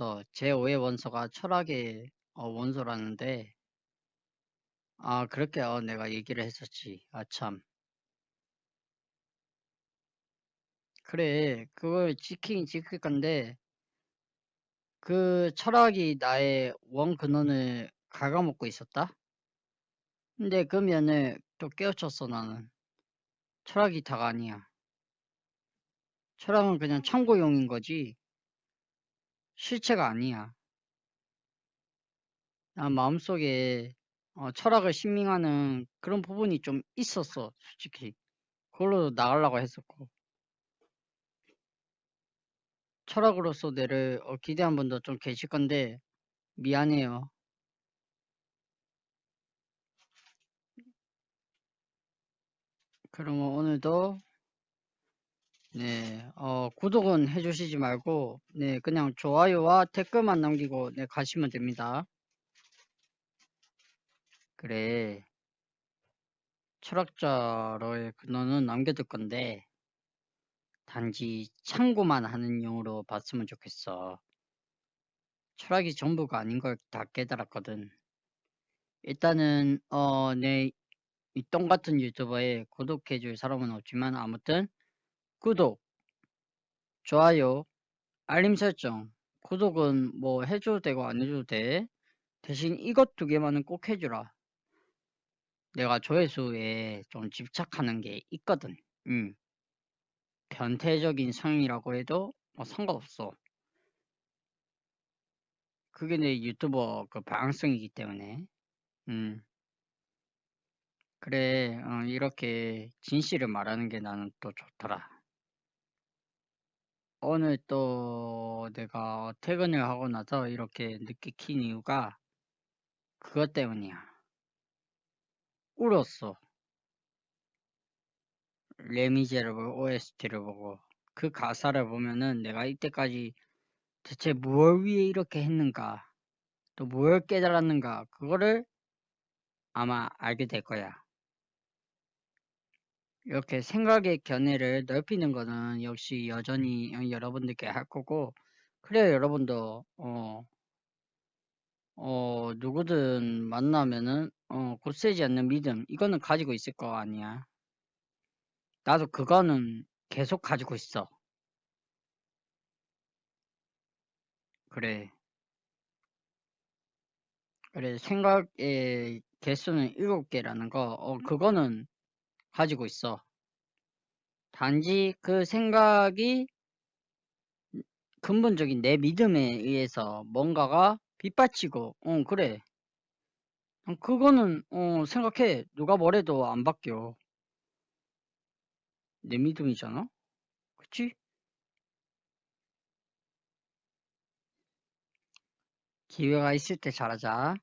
있어. 제5의 원소가 철학의 어, 원소라는데, 아, 그렇게 어, 내가 얘기를 했었지. 아, 참. 그래, 그걸 지키긴 지킬 건데, 그 철학이 나의 원 근원을 갉아먹고 있었다? 근데 그 면을 또 깨우쳤어, 나는. 철학이 다가 아니야. 철학은 그냥 참고용인 거지, 실체가 아니야. 난 마음속에 어, 철학을 신빙하는 그런 부분이 좀 있었어, 솔직히. 그걸로 나가려고 했었고. 철학으로서 내를 어, 기대한 분도 좀 계실 건데, 미안해요. 그러면 오늘도, 네, 어, 구독은 해주시지 말고, 네, 그냥 좋아요와 댓글만 남기고, 네, 가시면 됩니다. 그래. 철학자로의 근원은 남겨둘 건데, 단지 참고만 하는 용으로 봤으면 좋겠어. 철학이 전부가 아닌 걸 다 깨달았거든. 일단은 어, 내 이 똥 같은 유튜버에 구독해줄 사람은 없지만 아무튼 구독, 좋아요, 알림 설정, 구독은 뭐 해줘도 되고 안 해줘도 돼. 대신 이것 두 개만은 꼭 해주라. 내가 조회수에 좀 집착하는 게 있거든. 음. 변태적인 성이라고 해도 뭐 상관없어. 그게 내 유튜버 그 방향성이기 때문에. 음. 그래, 어, 이렇게 진실을 말하는 게 나는 또 좋더라. 오늘 또 내가 퇴근을 하고 나서 이렇게 늦게 킨 이유가 그것 때문이야. 울었어. 레미제러블 OST를 보고 그 가사를 보면은 내가 이때까지 대체 무엇 위해 이렇게 했는가 또 무엇 깨달았는가 그거를 아마 알게 될 거야. 이렇게 생각의 견해를 넓히는 거는 역시 여전히 여러분들께 할 거고 그래야 여러분도 어, 어 누구든 만나면은 어 굳세지 않는 믿음 이거는 가지고 있을 거 아니야. 나도 그거는 계속 가지고 있어. 그래. 그래 생각의 개수는 일곱 개라는 거 어, 그거는 가지고 있어. 단지 그 생각이 근본적인 내 믿음에 의해서 뭔가가 빗받치고 어 그래. 어, 그거는 어 생각해. 누가 뭐래도 안 바뀌어. 내 믿음이잖아. 그치? 기회가 있을 때 잘하자